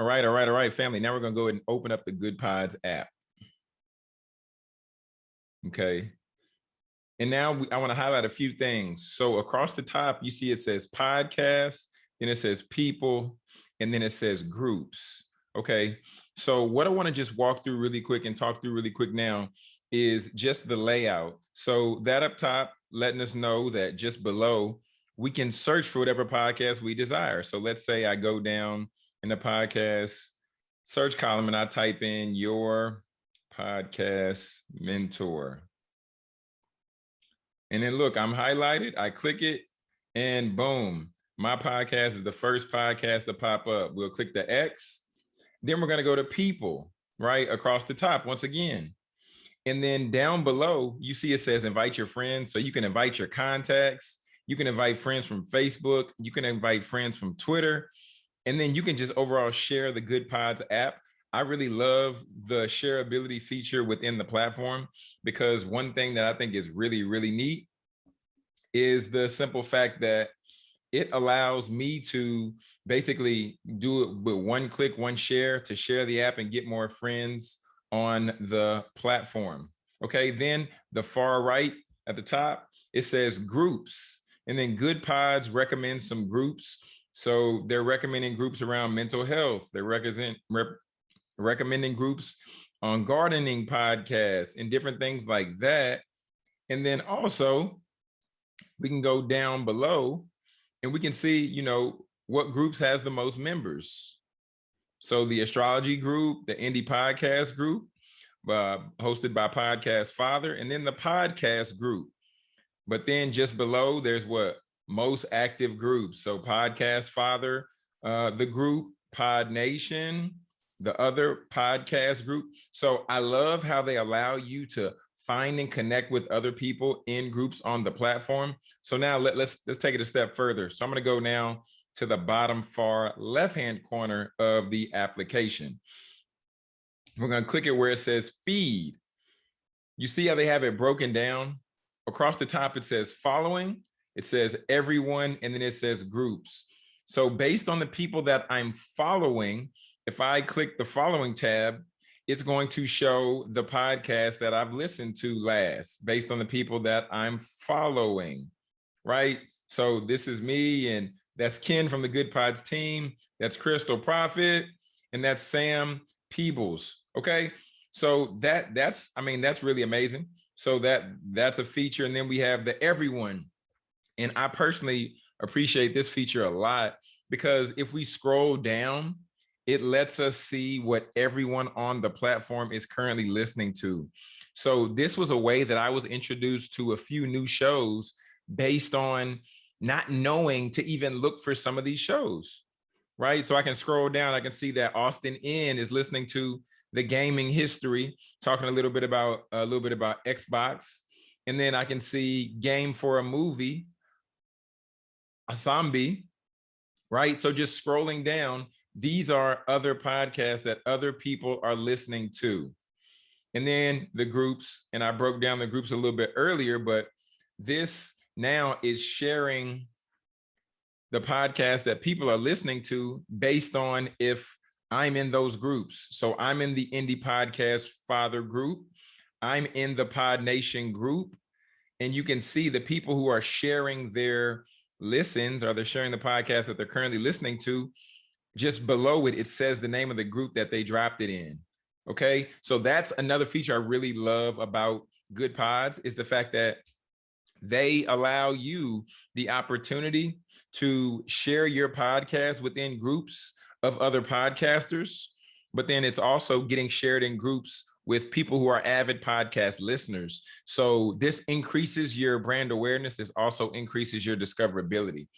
All right, all right, all right, family. Now we're gonna go ahead and open up the Good Pods app. Okay. And now we, I wanna highlight a few things. So across the top, you see it says podcast, then it says people, and then it says groups. Okay. So what I wanna just walk through really quick and talk through really quick now is just the layout. So that up top, letting us know that just below, we can search for whatever podcast we desire. So let's say I go down in the podcast search column and I type in your podcast mentor. And then look, I'm highlighted, I click it and boom, my podcast is the first podcast to pop up. We'll click the X, then we're gonna go to people, right? Across the top once again. And then down below, you see it says invite your friends. So you can invite your contacts. You can invite friends from Facebook. You can invite friends from Twitter. And then you can just overall share the Good Pods app. I really love the shareability feature within the platform because one thing that I think is really, really neat is the simple fact that it allows me to basically do it with one click, one share to share the app and get more friends on the platform. Okay, then the far right at the top, it says groups. And then Good Pods recommends some groups so they're recommending groups around mental health. They represent rep, recommending groups on gardening podcasts and different things like that. And then also we can go down below and we can see, you know, what groups has the most members. So the astrology group, the indie podcast group, uh, hosted by Podcast Father, and then the podcast group. But then just below, there's what most active groups. So Podcast Father, uh, the group, Pod Nation, the other podcast group. So I love how they allow you to find and connect with other people in groups on the platform. So now let, let's let's take it a step further. So I'm going to go now to the bottom far left-hand corner of the application. We're going to click it where it says feed. You see how they have it broken down? Across the top, it says following it says everyone, and then it says groups. So based on the people that I'm following, if I click the following tab, it's going to show the podcast that I've listened to last based on the people that I'm following, right? So this is me and that's Ken from the Good Pods team. That's Krystal Proffitt and that's Sam Peebles. Okay. So that that's, I mean, that's really amazing. So that that's a feature. And then we have the everyone and I personally appreciate this feature a lot because if we scroll down, it lets us see what everyone on the platform is currently listening to. So this was a way that I was introduced to a few new shows based on not knowing to even look for some of these shows, right? So I can scroll down, I can see that Austin N is listening to the gaming history, talking a little bit about a little bit about Xbox. And then I can see game for a movie Asambi, right? So just scrolling down, these are other podcasts that other people are listening to. And then the groups, and I broke down the groups a little bit earlier, but this now is sharing the podcast that people are listening to based on if I'm in those groups. So I'm in the Indie Podcast Father group. I'm in the Pod Nation group. And you can see the people who are sharing their listens or they're sharing the podcast that they're currently listening to, just below it, it says the name of the group that they dropped it in. Okay, so that's another feature I really love about Good Pods is the fact that they allow you the opportunity to share your podcast within groups of other podcasters, but then it's also getting shared in groups with people who are avid podcast listeners. So this increases your brand awareness. This also increases your discoverability.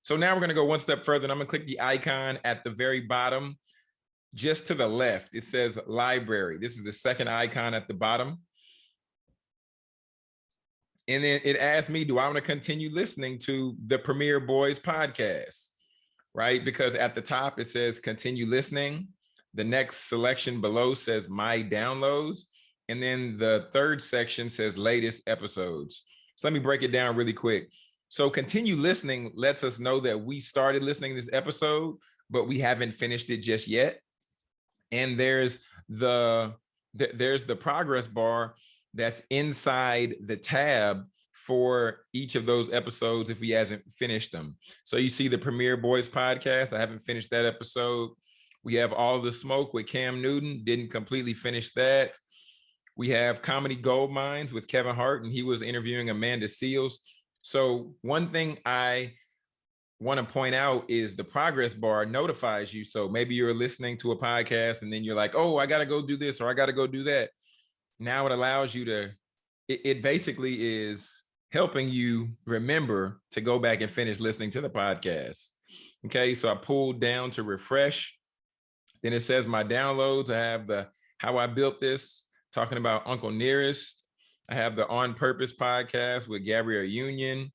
So now we're going to go one step further and I'm going to click the icon at the very bottom, just to the left. It says library. This is the second icon at the bottom. And then it asks me, do I want to continue listening to the Premier Boys podcast? Right? Because at the top, it says continue listening. The next selection below says my downloads. And then the third section says latest episodes. So let me break it down really quick. So continue listening lets us know that we started listening this episode, but we haven't finished it just yet. And there's the, there's the progress bar that's inside the tab for each of those episodes if we hasn't finished them. So you see the Premier Boys podcast. I haven't finished that episode. We have All the Smoke with Cam Newton. Didn't completely finish that. We have Comedy Gold Minds with Kevin Hart, and he was interviewing Amanda Seales. So one thing I want to point out is the progress bar notifies you. So maybe you're listening to a podcast and then you're like, oh, I got to go do this or I got to go do that. Now it allows you to, it, it basically is helping you remember to go back and finish listening to the podcast. Okay, so I pulled down to refresh. Then it says my downloads. I have the how I built this, talking about Uncle Nearest. I have the On Purpose podcast with Gabrielle Union,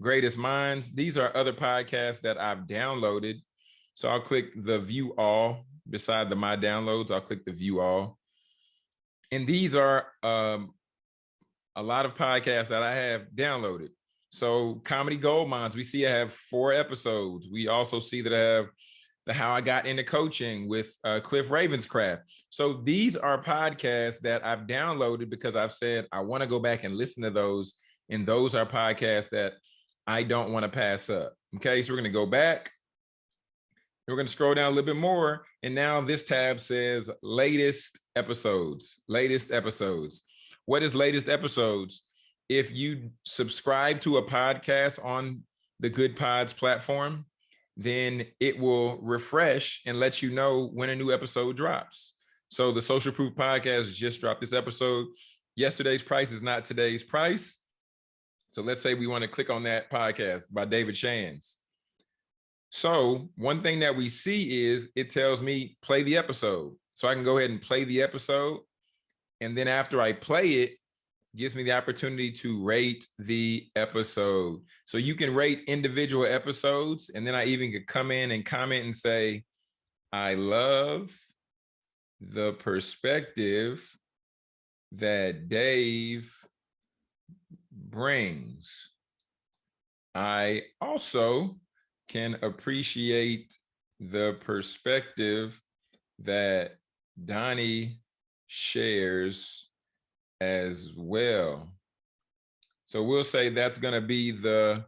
Greatest Minds. These are other podcasts that I've downloaded. So I'll click the view all beside the my downloads. I'll click the view all. And these are um, a lot of podcasts that I have downloaded. So Comedy Gold Minds, we see I have four episodes. We also see that I have the How I Got Into Coaching with uh, Cliff Ravenscraft. So these are podcasts that I've downloaded because I've said I want to go back and listen to those. And those are podcasts that I don't want to pass up. Okay, so we're going to go back. We're going to scroll down a little bit more. And now this tab says latest episodes, latest episodes. What is latest episodes? If you subscribe to a podcast on the Good Pods platform, then it will refresh and let you know when a new episode drops. So the Social Proof Podcast just dropped this episode. Yesterday's price is not today's price. So let's say we want to click on that podcast by David Shands. So one thing that we see is it tells me play the episode. So I can go ahead and play the episode and then after I play it, gives me the opportunity to rate the episode. So you can rate individual episodes. And then I even could come in and comment and say, I love the perspective that Dave brings. I also can appreciate the perspective that Donnie shares as well. So we'll say that's going to be the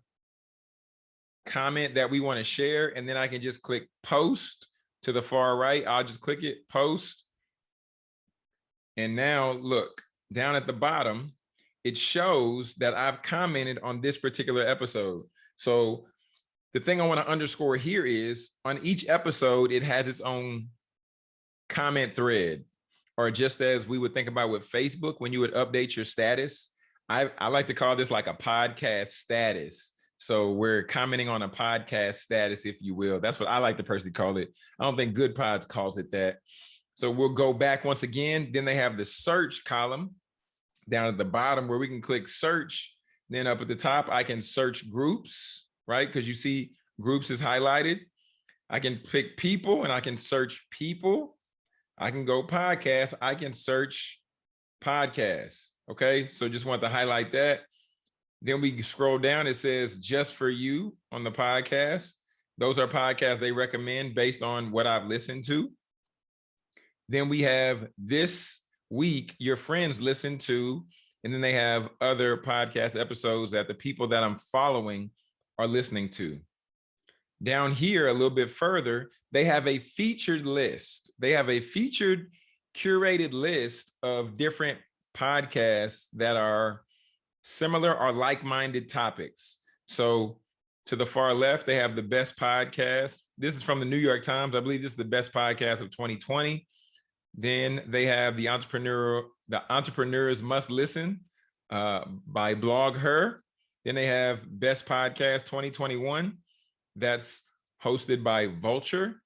comment that we want to share. And then I can just click post to the far right. I'll just click it, post. And now look down at the bottom, it shows that I've commented on this particular episode. So the thing I want to underscore here is on each episode, it has its own comment thread or just as we would think about with Facebook, when you would update your status, I, I like to call this like a podcast status. So we're commenting on a podcast status, if you will. That's what I like to personally call it. I don't think Good Pods calls it that. So we'll go back once again. Then they have the search column down at the bottom where we can click search. Then up at the top, I can search groups, right? Because you see groups is highlighted. I can pick people and I can search people. I can go podcast, I can search podcasts. Okay, so just want to highlight that. Then we scroll down, it says just for you on the podcast. Those are podcasts they recommend based on what I've listened to. Then we have this week, your friends listen to, and then they have other podcast episodes that the people that I'm following are listening to. Down here a little bit further, they have a featured list. They have a featured curated list of different podcasts that are similar or like-minded topics. So to the far left, they have the best podcast. This is from the New York Times. I believe this is the best podcast of 2020. Then they have the entrepreneur, the entrepreneurs must listen uh, by BlogHer. Then they have best podcast 2021 that's hosted by Vulture,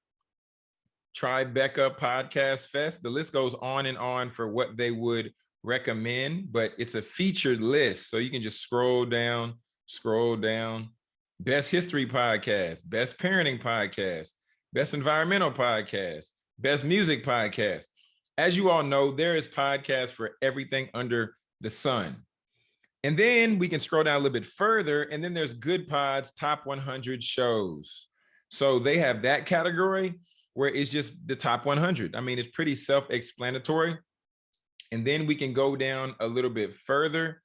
Tribeca Podcast Fest. The list goes on and on for what they would recommend, but it's a featured list. So you can just scroll down, scroll down. Best History Podcast, Best Parenting Podcast, Best Environmental Podcast, Best Music Podcast. As you all know, there is podcasts for everything under the sun. And then we can scroll down a little bit further and then there's Good Pods Top 100 Shows. So they have that category. where it's just the top 100. I mean, it's pretty self-explanatory. And then we can go down a little bit further.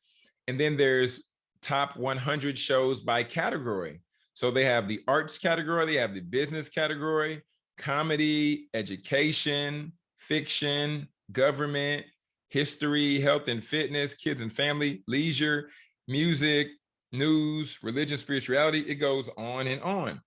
And then there's top 100 shows by category. So they have the arts category, they have the business category, comedy, education, fiction, government, history, health and fitness, kids and family, leisure, music, news, religion, spirituality. It goes on and on.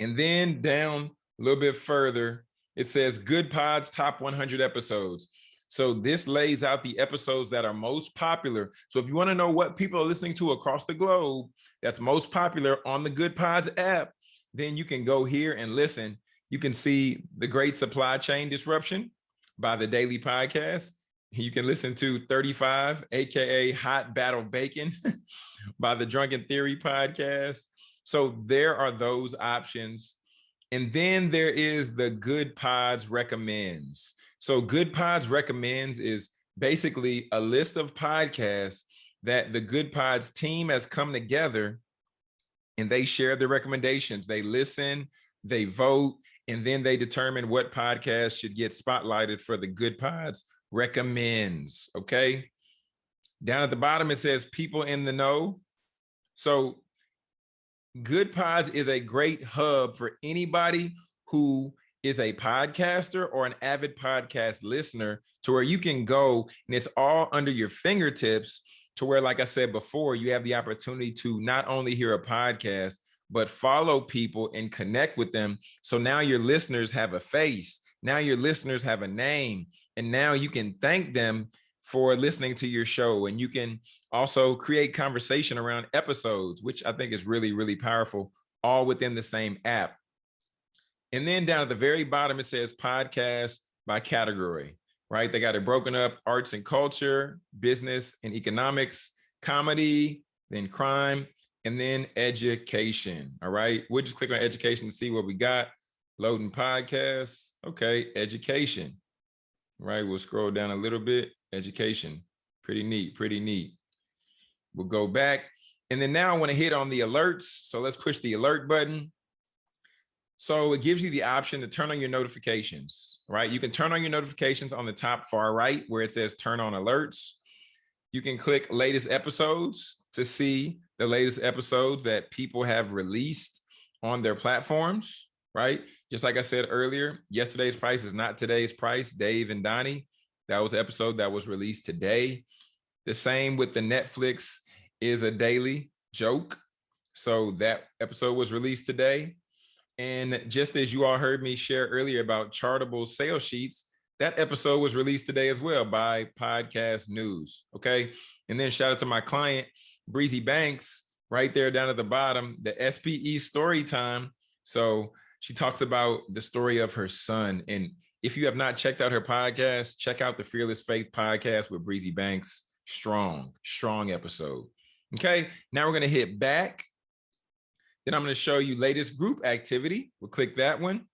And then down a little bit further, it says Good Pods Top 100 Episodes. So this lays out the episodes that are most popular. So if you want to know what people are listening to across the globe that's most popular on the Good Pods app, then you can go here and listen. You can see the Great Supply Chain Disruption by the Daily Podcast. You can listen to 35, AKA Hot Battle Bacon by the Drunken Theory Podcast. So there are those options. And then there is the Good Pods Recommends. So Good Pods Recommends is basically a list of podcasts that the Good Pods team has come together and they share the recommendations. They listen, they vote, and then they determine what podcast should get spotlighted for the Good Pods recommends, okay? Down at the bottom, it says people in the know. So Good Pods is a great hub for anybody who is a podcaster or an avid podcast listener to where you can go and it's all under your fingertips to where, like I said before, you have the opportunity to not only hear a podcast, but follow people and connect with them. So now your listeners have a face. Now your listeners have a name. And now you can thank them for listening to your show. And you can also create conversation around episodes, which I think is really, really powerful, all within the same app. And then down at the very bottom, it says podcast by category, right? They got it broken up, arts and culture, business and economics, comedy, then crime, and then education, all right? We'll just click on education to see what we got. Loading podcasts, okay, education, right? We'll scroll down a little bit, education, pretty neat, pretty neat. We'll go back. And then now I wanna hit on the alerts. So let's push the alert button. So it gives you the option to turn on your notifications, right? You can turn on your notifications on the top far right where it says turn on alerts. You can click latest episodes to see the latest episodes that people have released on their platforms, right? Just like I said earlier, yesterday's price is not today's price, Dave and Donnie. That was episode that was released today. The same with the Netflix is a daily joke. So that episode was released today. And just as you all heard me share earlier about chartable sales sheets, that episode was released today as well by Podcast News. Okay. And then shout out to my client, Breezy Banks, right there down at the bottom, the SPE story time. So she talks about the story of her son. And if you have not checked out her podcast, check out the Fearless Faith podcast with Breezy Banks. Strong, strong episode. Okay. Now we're going to hit back then I'm going to show you latest group activity. We'll click that one.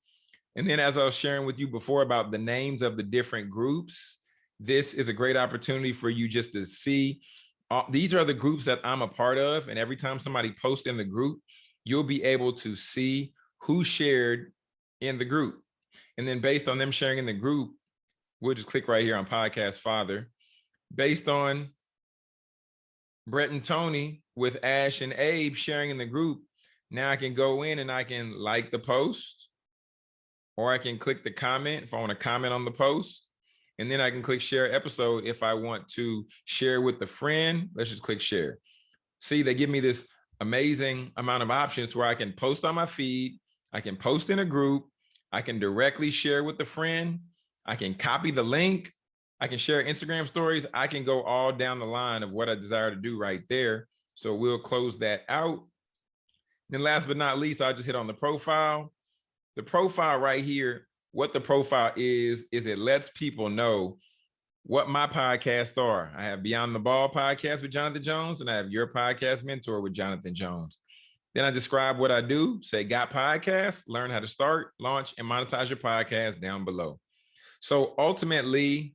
And then as I was sharing with you before about the names of the different groups, this is a great opportunity for you just to see. Uh, these are the groups that I'm a part of. And every time somebody posts in the group, you'll be able to see who shared in the group. And then based on them sharing in the group, we'll just click right here on podcast father. Based on Brett and Tony with Ash and Abe sharing in the group, now I can go in and I can like the post or I can click the comment if I want to comment on the post. And then I can click share episode if I want to share with a friend. Let's just click share. See, they give me this amazing amount of options to where I can post on my feed. I can post in a group. I can directly share with a friend. I can copy the link. I can share Instagram stories. I can go all down the line of what I desire to do right there. So we'll close that out. Then last but not least, I just hit on the profile. The profile right here, what the profile is, is it lets people know what my podcasts are. I have Beyond the Ball podcast with Jonathan Jones, and I have Your Podcast Mentor with Jonathan Jones. Then I describe what I do, say got podcasts, learn how to start, launch, and monetize your podcast down below. So ultimately,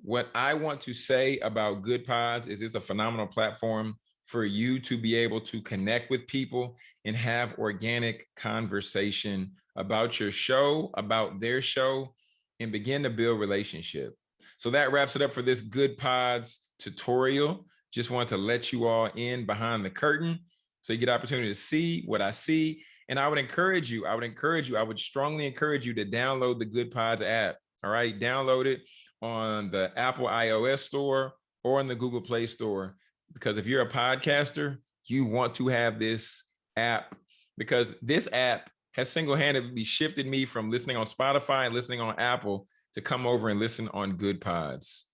what I want to say about Good Pods is it's a phenomenal platform for you to be able to connect with people and have organic conversation about your show, about their show, and begin to build relationship. So that wraps it up for this Good Pods tutorial. Just want to let you all in behind the curtain so you get opportunity to see what I see. And I would encourage you, I would encourage you, I would strongly encourage you to download the Good Pods app. All right, download it on the Apple iOS store or in the Google Play Store. Because if you're a podcaster, you want to have this app because this app has single-handedly shifted me from listening on Spotify and listening on Apple to come over and listen on Good Pods.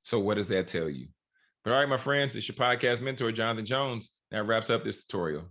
So what does that tell you? But all right, my friends, it's your podcast mentor, Jonathan Jones. That wraps up this tutorial.